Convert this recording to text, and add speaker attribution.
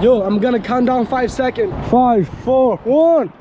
Speaker 1: Yo, I'm gonna count down five seconds.
Speaker 2: Five, four, one.